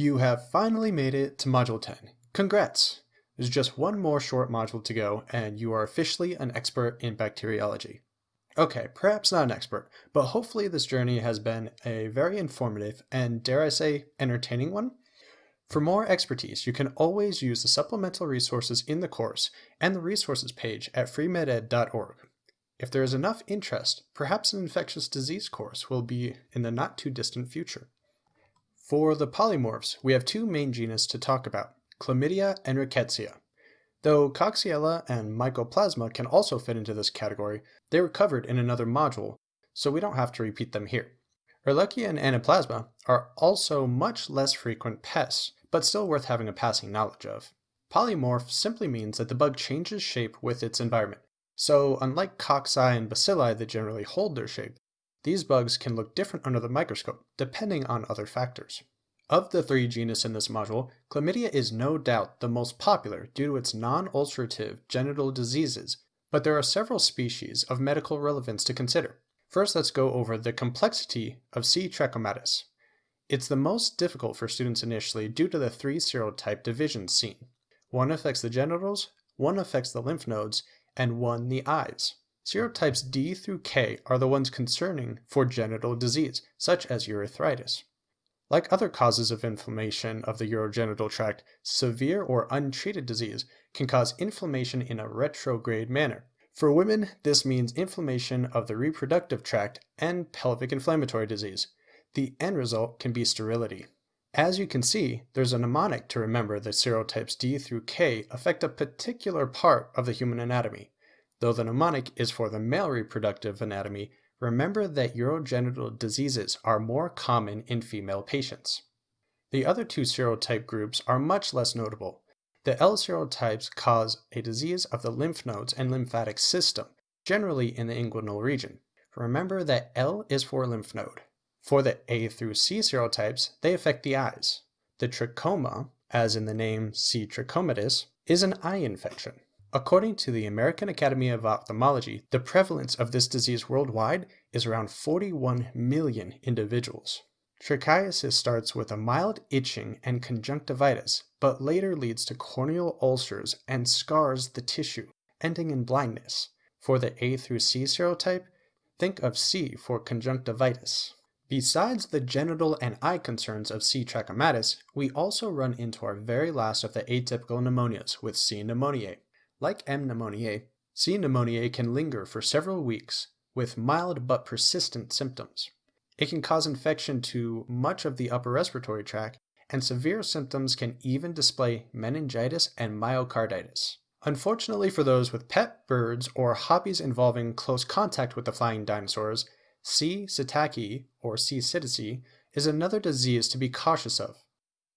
You have finally made it to Module 10. Congrats! There's just one more short module to go, and you are officially an expert in bacteriology. Okay, perhaps not an expert, but hopefully this journey has been a very informative and, dare I say, entertaining one. For more expertise, you can always use the supplemental resources in the course and the resources page at freemeded.org. If there is enough interest, perhaps an infectious disease course will be in the not too distant future. For the polymorphs, we have two main genus to talk about, Chlamydia and Rickettsia. Though Coxiella and Mycoplasma can also fit into this category, they were covered in another module, so we don't have to repeat them here. Ehrlichia and Anaplasma are also much less frequent pests, but still worth having a passing knowledge of. Polymorph simply means that the bug changes shape with its environment. So unlike cocci and bacilli that generally hold their shape, these bugs can look different under the microscope, depending on other factors. Of the three genus in this module, chlamydia is no doubt the most popular due to its non-ulcerative genital diseases, but there are several species of medical relevance to consider. First, let's go over the complexity of C. trachomatis. It's the most difficult for students initially due to the three serotype divisions seen. One affects the genitals, one affects the lymph nodes, and one the eyes. Serotypes D through K are the ones concerning for genital disease, such as urethritis. Like other causes of inflammation of the urogenital tract, severe or untreated disease can cause inflammation in a retrograde manner. For women, this means inflammation of the reproductive tract and pelvic inflammatory disease. The end result can be sterility. As you can see, there's a mnemonic to remember that serotypes D through K affect a particular part of the human anatomy. Though the mnemonic is for the male reproductive anatomy, remember that urogenital diseases are more common in female patients. The other two serotype groups are much less notable. The L serotypes cause a disease of the lymph nodes and lymphatic system, generally in the inguinal region. Remember that L is for lymph node. For the A through C serotypes, they affect the eyes. The trachoma, as in the name C. trachomatis, is an eye infection. According to the American Academy of Ophthalmology, the prevalence of this disease worldwide is around 41 million individuals. Trichiasis starts with a mild itching and conjunctivitis, but later leads to corneal ulcers and scars the tissue, ending in blindness. For the A through C serotype, think of C for conjunctivitis. Besides the genital and eye concerns of C. trachomatis, we also run into our very last of the atypical pneumonias with C. pneumoniae. Like M. pneumoniae, C. pneumoniae can linger for several weeks with mild but persistent symptoms. It can cause infection to much of the upper respiratory tract, and severe symptoms can even display meningitis and myocarditis. Unfortunately for those with pet birds or hobbies involving close contact with the flying dinosaurs, C. psittaci or C. psittaci is another disease to be cautious of.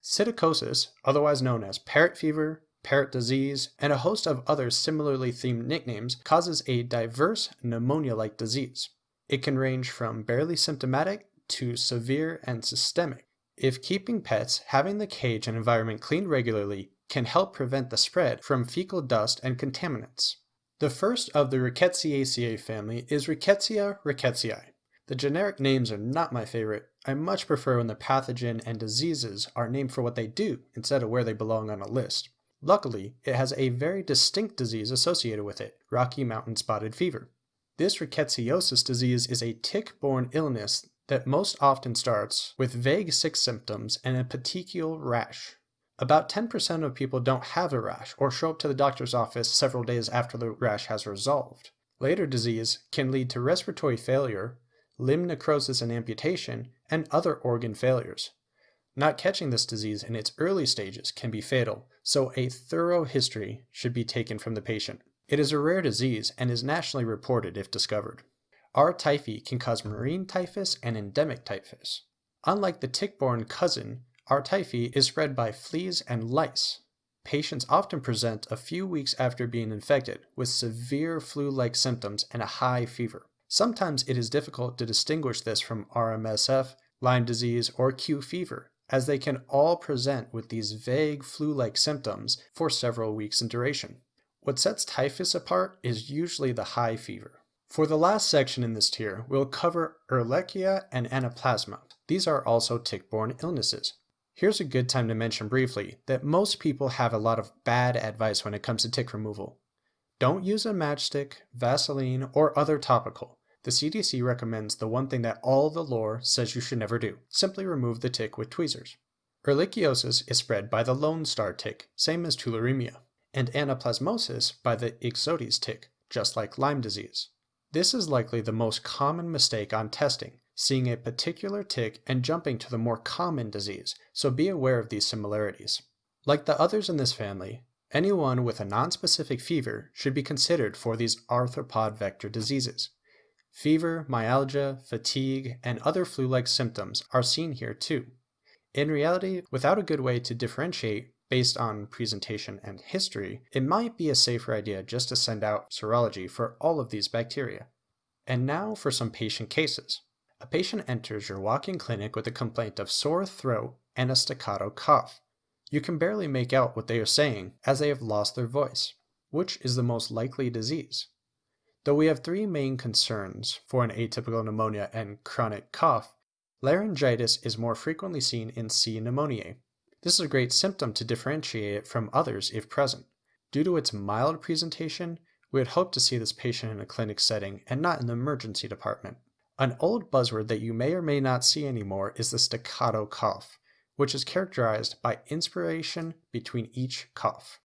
Psittacosis, otherwise known as parrot fever, parrot disease, and a host of other similarly themed nicknames causes a diverse pneumonia-like disease. It can range from barely symptomatic to severe and systemic. If keeping pets, having the cage and environment cleaned regularly can help prevent the spread from fecal dust and contaminants. The first of the Rickettsiaceae family is Rickettsia rickettsii. The generic names are not my favorite. I much prefer when the pathogen and diseases are named for what they do instead of where they belong on a list. Luckily, it has a very distinct disease associated with it, Rocky Mountain spotted fever. This rickettsiosis disease is a tick-borne illness that most often starts with vague sick symptoms and a petechial rash. About 10% of people don't have a rash or show up to the doctor's office several days after the rash has resolved. Later disease can lead to respiratory failure, limb necrosis and amputation, and other organ failures. Not catching this disease in its early stages can be fatal, so a thorough history should be taken from the patient. It is a rare disease and is nationally reported if discovered. R. typhi can cause murine typhus and endemic typhus. Unlike the tick-borne cousin, R. typhi is spread by fleas and lice. Patients often present a few weeks after being infected with severe flu-like symptoms and a high fever. Sometimes it is difficult to distinguish this from RMSF, Lyme disease, or Q fever, as they can all present with these vague flu-like symptoms for several weeks in duration. What sets typhus apart is usually the high fever. For the last section in this tier, we'll cover Ehrlichia and Anaplasma. These are also tick-borne illnesses. Here's a good time to mention briefly that most people have a lot of bad advice when it comes to tick removal. Don't use a matchstick, Vaseline, or other topical. The CDC recommends the one thing that all the lore says you should never do. Simply remove the tick with tweezers. Ehrlichiosis is spread by the Lone Star tick, same as tularemia, and anaplasmosis by the Ixodes tick, just like Lyme disease. This is likely the most common mistake on testing, seeing a particular tick and jumping to the more common disease, so be aware of these similarities. Like the others in this family, anyone with a nonspecific fever should be considered for these arthropod vector diseases. Fever, myalgia, fatigue, and other flu-like symptoms are seen here too. In reality, without a good way to differentiate based on presentation and history, it might be a safer idea just to send out serology for all of these bacteria. And now for some patient cases. A patient enters your walk-in clinic with a complaint of sore throat and a staccato cough. You can barely make out what they are saying as they have lost their voice. Which is the most likely disease? Though we have three main concerns for an atypical pneumonia and chronic cough, Laryngitis is more frequently seen in C. pneumoniae. This is a great symptom to differentiate it from others if present. Due to its mild presentation, we would hope to see this patient in a clinic setting and not in the emergency department. An old buzzword that you may or may not see anymore is the staccato cough, which is characterized by inspiration between each cough.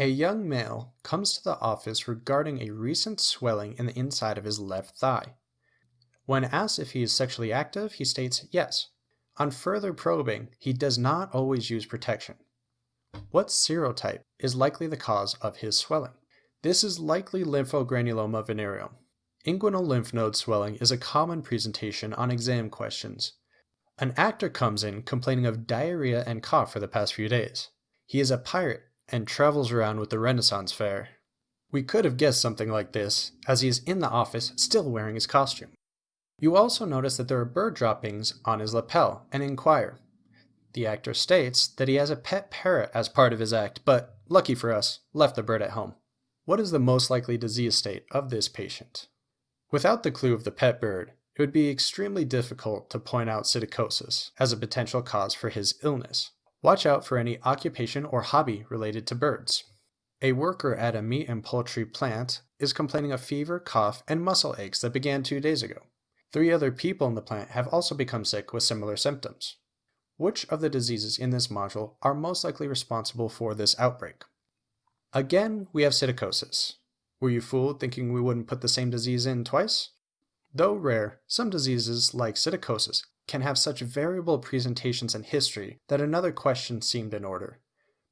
A young male comes to the office regarding a recent swelling in the inside of his left thigh. When asked if he is sexually active, he states yes. On further probing, he does not always use protection. What serotype is likely the cause of his swelling? This is likely lymphogranuloma venereum. Inguinal lymph node swelling is a common presentation on exam questions. An actor comes in complaining of diarrhea and cough for the past few days. He is a pirate and travels around with the Renaissance Fair. We could have guessed something like this, as he is in the office still wearing his costume. You also notice that there are bird droppings on his lapel and inquire. The actor states that he has a pet parrot as part of his act, but, lucky for us, left the bird at home. What is the most likely disease state of this patient? Without the clue of the pet bird, it would be extremely difficult to point out psittacosis as a potential cause for his illness. Watch out for any occupation or hobby related to birds. A worker at a meat and poultry plant is complaining of fever, cough, and muscle aches that began two days ago. Three other people in the plant have also become sick with similar symptoms. Which of the diseases in this module are most likely responsible for this outbreak? Again, we have psittacosis. Were you fooled thinking we wouldn't put the same disease in twice? Though rare, some diseases like psittacosis can have such variable presentations and history that another question seemed in order.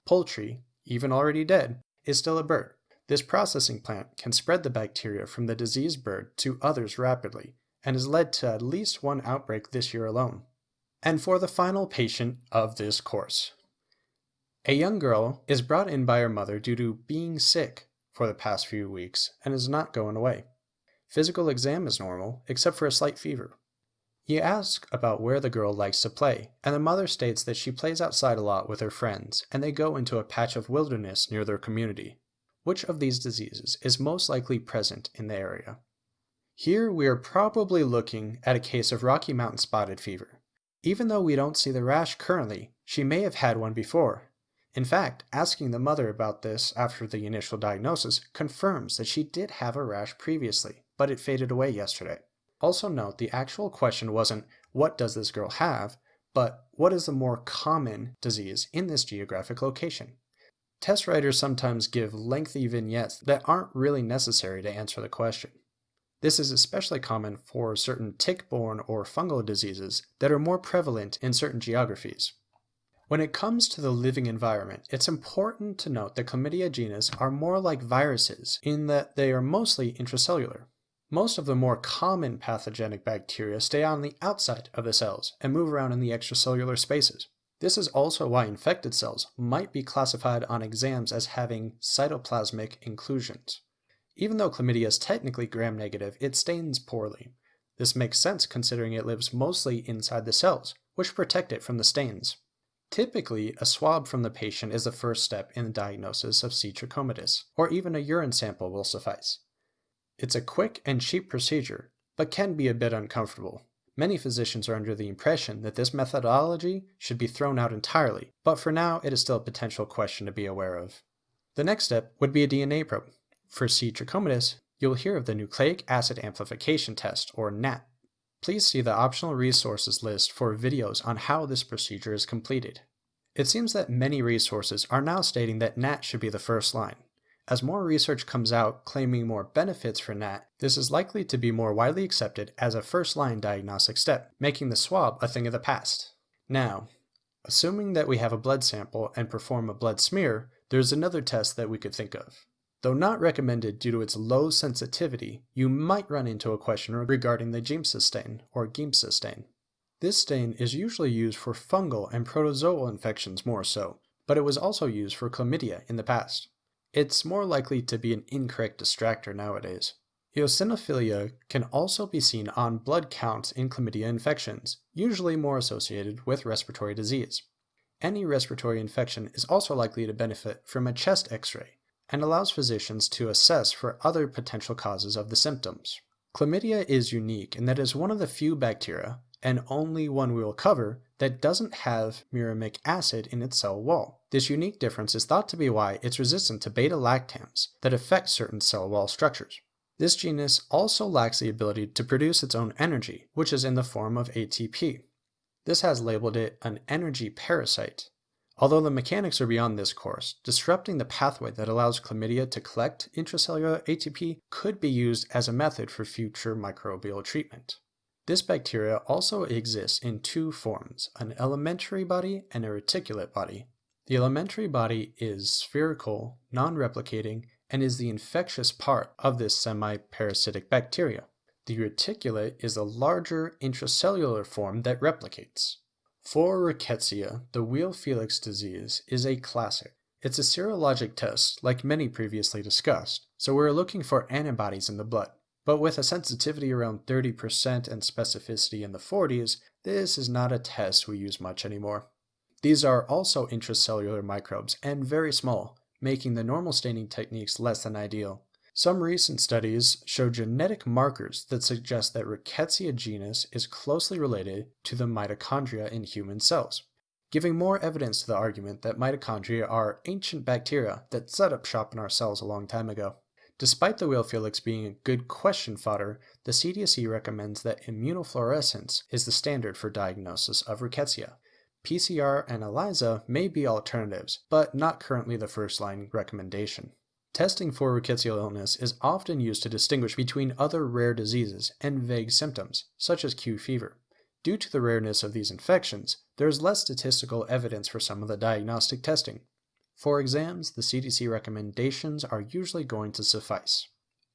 Poultry, even already dead, is still a bird. This processing plant can spread the bacteria from the diseased bird to others rapidly, and has led to at least one outbreak this year alone. And for the final patient of this course. A young girl is brought in by her mother due to being sick for the past few weeks and is not going away. Physical exam is normal, except for a slight fever. You ask about where the girl likes to play, and the mother states that she plays outside a lot with her friends, and they go into a patch of wilderness near their community. Which of these diseases is most likely present in the area? Here we are probably looking at a case of Rocky Mountain spotted fever. Even though we don't see the rash currently, she may have had one before. In fact, asking the mother about this after the initial diagnosis confirms that she did have a rash previously, but it faded away yesterday. Also note the actual question wasn't, what does this girl have, but what is the more common disease in this geographic location? Test writers sometimes give lengthy vignettes that aren't really necessary to answer the question. This is especially common for certain tick-borne or fungal diseases that are more prevalent in certain geographies. When it comes to the living environment, it's important to note that chlamydia genus are more like viruses in that they are mostly intracellular. Most of the more common pathogenic bacteria stay on the outside of the cells and move around in the extracellular spaces. This is also why infected cells might be classified on exams as having cytoplasmic inclusions. Even though chlamydia is technically gram-negative, it stains poorly. This makes sense considering it lives mostly inside the cells, which protect it from the stains. Typically, a swab from the patient is the first step in the diagnosis of C. trachomatis, or even a urine sample will suffice. It's a quick and cheap procedure, but can be a bit uncomfortable. Many physicians are under the impression that this methodology should be thrown out entirely, but for now it is still a potential question to be aware of. The next step would be a DNA probe. For C. trachomatis, you'll hear of the nucleic acid amplification test, or NAT. Please see the optional resources list for videos on how this procedure is completed. It seems that many resources are now stating that NAT should be the first line. As more research comes out claiming more benefits for NAT, this is likely to be more widely accepted as a first-line diagnostic step, making the swab a thing of the past. Now, assuming that we have a blood sample and perform a blood smear, there's another test that we could think of. Though not recommended due to its low sensitivity, you might run into a question regarding the Giemsa stain, or Giemsa stain. This stain is usually used for fungal and protozoal infections more so, but it was also used for chlamydia in the past. It's more likely to be an incorrect distractor nowadays. Eosinophilia can also be seen on blood counts in chlamydia infections, usually more associated with respiratory disease. Any respiratory infection is also likely to benefit from a chest x-ray and allows physicians to assess for other potential causes of the symptoms. Chlamydia is unique in that it is one of the few bacteria, and only one we will cover, that doesn't have muramic acid in its cell wall. This unique difference is thought to be why it's resistant to beta-lactams that affect certain cell wall structures. This genus also lacks the ability to produce its own energy, which is in the form of ATP. This has labeled it an energy parasite. Although the mechanics are beyond this course, disrupting the pathway that allows chlamydia to collect intracellular ATP could be used as a method for future microbial treatment. This bacteria also exists in two forms, an elementary body and a reticulate body. The elementary body is spherical, non-replicating, and is the infectious part of this semi-parasitic bacteria. The reticulate is a larger intracellular form that replicates. For rickettsia, the Weil-Felix disease is a classic. It's a serologic test, like many previously discussed, so we're looking for antibodies in the blood. But with a sensitivity around 30% and specificity in the 40s, this is not a test we use much anymore. These are also intracellular microbes and very small, making the normal staining techniques less than ideal. Some recent studies show genetic markers that suggest that Rickettsia genus is closely related to the mitochondria in human cells, giving more evidence to the argument that mitochondria are ancient bacteria that set up shop in our cells a long time ago. Despite the Weil-Felix being a good question fodder, the CDC recommends that immunofluorescence is the standard for diagnosis of rickettsia. PCR and ELISA may be alternatives, but not currently the first line recommendation. Testing for rickettsial illness is often used to distinguish between other rare diseases and vague symptoms, such as Q fever. Due to the rareness of these infections, there is less statistical evidence for some of the diagnostic testing, for exams, the CDC recommendations are usually going to suffice.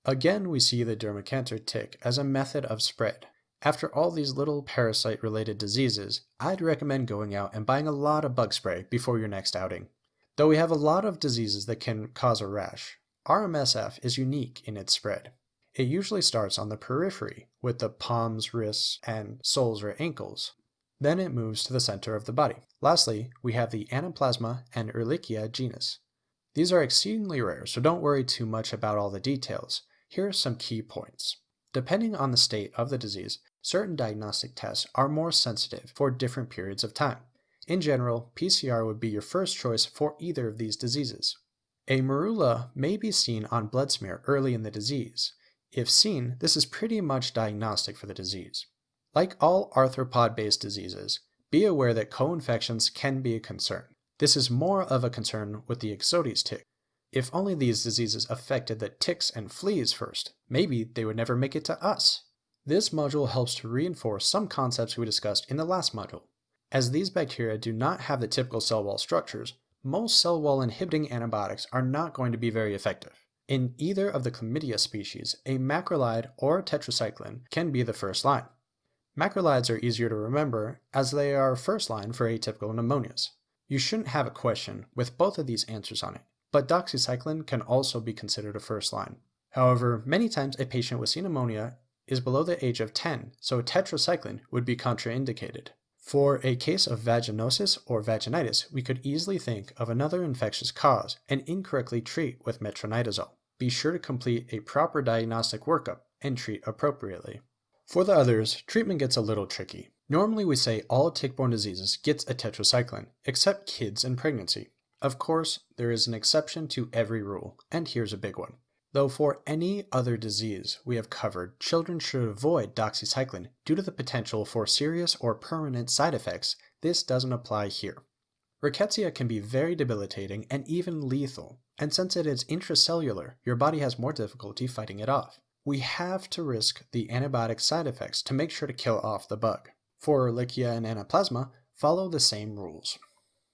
Again, we see the Dermacentor tick as a method of spread. After all these little parasite-related diseases, I'd recommend going out and buying a lot of bug spray before your next outing. Though we have a lot of diseases that can cause a rash, RMSF is unique in its spread. It usually starts on the periphery, with the palms, wrists, and soles or ankles, then it moves to the center of the body. Lastly, we have the Anaplasma and Ehrlichia genus. These are exceedingly rare, so don't worry too much about all the details. Here are some key points. Depending on the state of the disease, certain diagnostic tests are more sensitive for different periods of time. In general, PCR would be your first choice for either of these diseases. A morula may be seen on blood smear early in the disease. If seen, this is pretty much diagnostic for the disease. Like all arthropod-based diseases, be aware that co-infections can be a concern. This is more of a concern with the Ixodes tick. If only these diseases affected the ticks and fleas first, maybe they would never make it to us. This module helps to reinforce some concepts we discussed in the last module. As these bacteria do not have the typical cell wall structures, most cell wall inhibiting antibiotics are not going to be very effective. In either of the chlamydia species, a macrolide or tetracycline can be the first line. Macrolides are easier to remember as they are first line for atypical pneumonias. You shouldn't have a question with both of these answers on it, but doxycycline can also be considered a first line. However, many times a patient with pneumonia is below the age of 10, so tetracycline would be contraindicated. For a case of vaginosis or vaginitis, we could easily think of another infectious cause and incorrectly treat with metronidazole. Be sure to complete a proper diagnostic workup and treat appropriately. For the others, treatment gets a little tricky. Normally we say all tick-borne diseases gets a tetracycline, except kids and pregnancy. Of course, there is an exception to every rule, and here's a big one. Though for any other disease we have covered, children should avoid doxycycline due to the potential for serious or permanent side effects, this doesn't apply here. Rickettsia can be very debilitating and even lethal, and since it is intracellular, your body has more difficulty fighting it off. We have to risk the antibiotic side effects to make sure to kill off the bug. For Ehrlichia and Anaplasma, follow the same rules.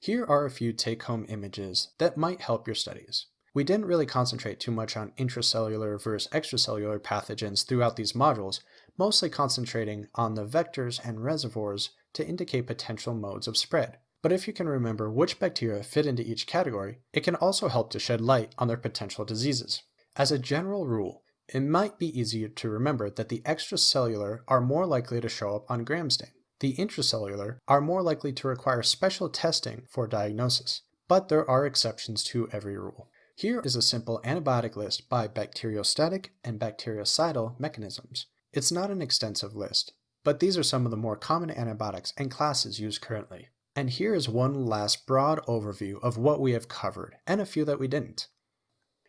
Here are a few take-home images that might help your studies. We didn't really concentrate too much on intracellular versus extracellular pathogens throughout these modules, mostly concentrating on the vectors and reservoirs to indicate potential modes of spread. But if you can remember which bacteria fit into each category, it can also help to shed light on their potential diseases. As a general rule, it might be easier to remember that the extracellular are more likely to show up on gram stain. The intracellular are more likely to require special testing for diagnosis, but there are exceptions to every rule. Here is a simple antibiotic list by bacteriostatic and bactericidal mechanisms. It's not an extensive list, but these are some of the more common antibiotics and classes used currently. And here is one last broad overview of what we have covered, and a few that we didn't.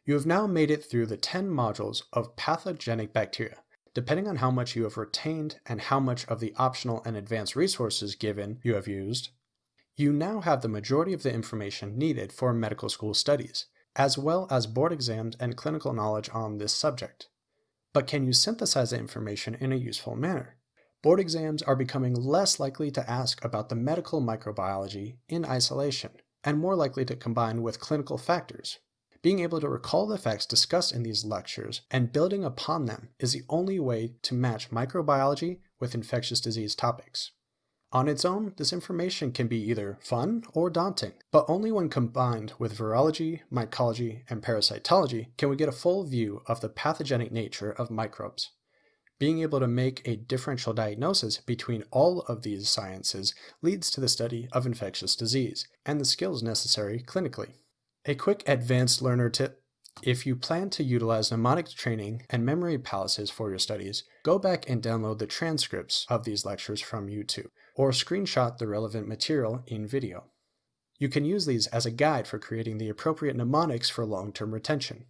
You have now made it through the 10 modules of pathogenic bacteria. Depending on how much you have retained and how much of the optional and advanced resources given you have used, you now have the majority of the information needed for medical school studies as well as board exams and clinical knowledge on this subject. But can you synthesize the information in a useful manner? Board exams are becoming less likely to ask about the medical microbiology in isolation, and more likely to combine with clinical factors. Being able to recall the facts discussed in these lectures and building upon them is the only way to match microbiology with infectious disease topics. On its own, this information can be either fun or daunting, but only when combined with virology, mycology, and parasitology can we get a full view of the pathogenic nature of microbes. Being able to make a differential diagnosis between all of these sciences leads to the study of infectious disease and the skills necessary clinically. A quick advanced learner tip if you plan to utilize mnemonic training and memory palaces for your studies, go back and download the transcripts of these lectures from YouTube or screenshot the relevant material in video. You can use these as a guide for creating the appropriate mnemonics for long-term retention.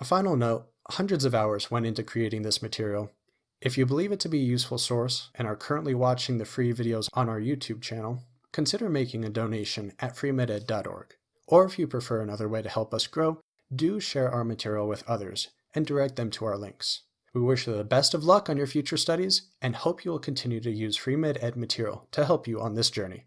A final note, hundreds of hours went into creating this material. If you believe it to be a useful source and are currently watching the free videos on our YouTube channel, consider making a donation at freemeded.org. Or if you prefer another way to help us grow, do share our material with others and direct them to our links. We wish you the best of luck on your future studies and hope you will continue to use FreeMed Ed material to help you on this journey.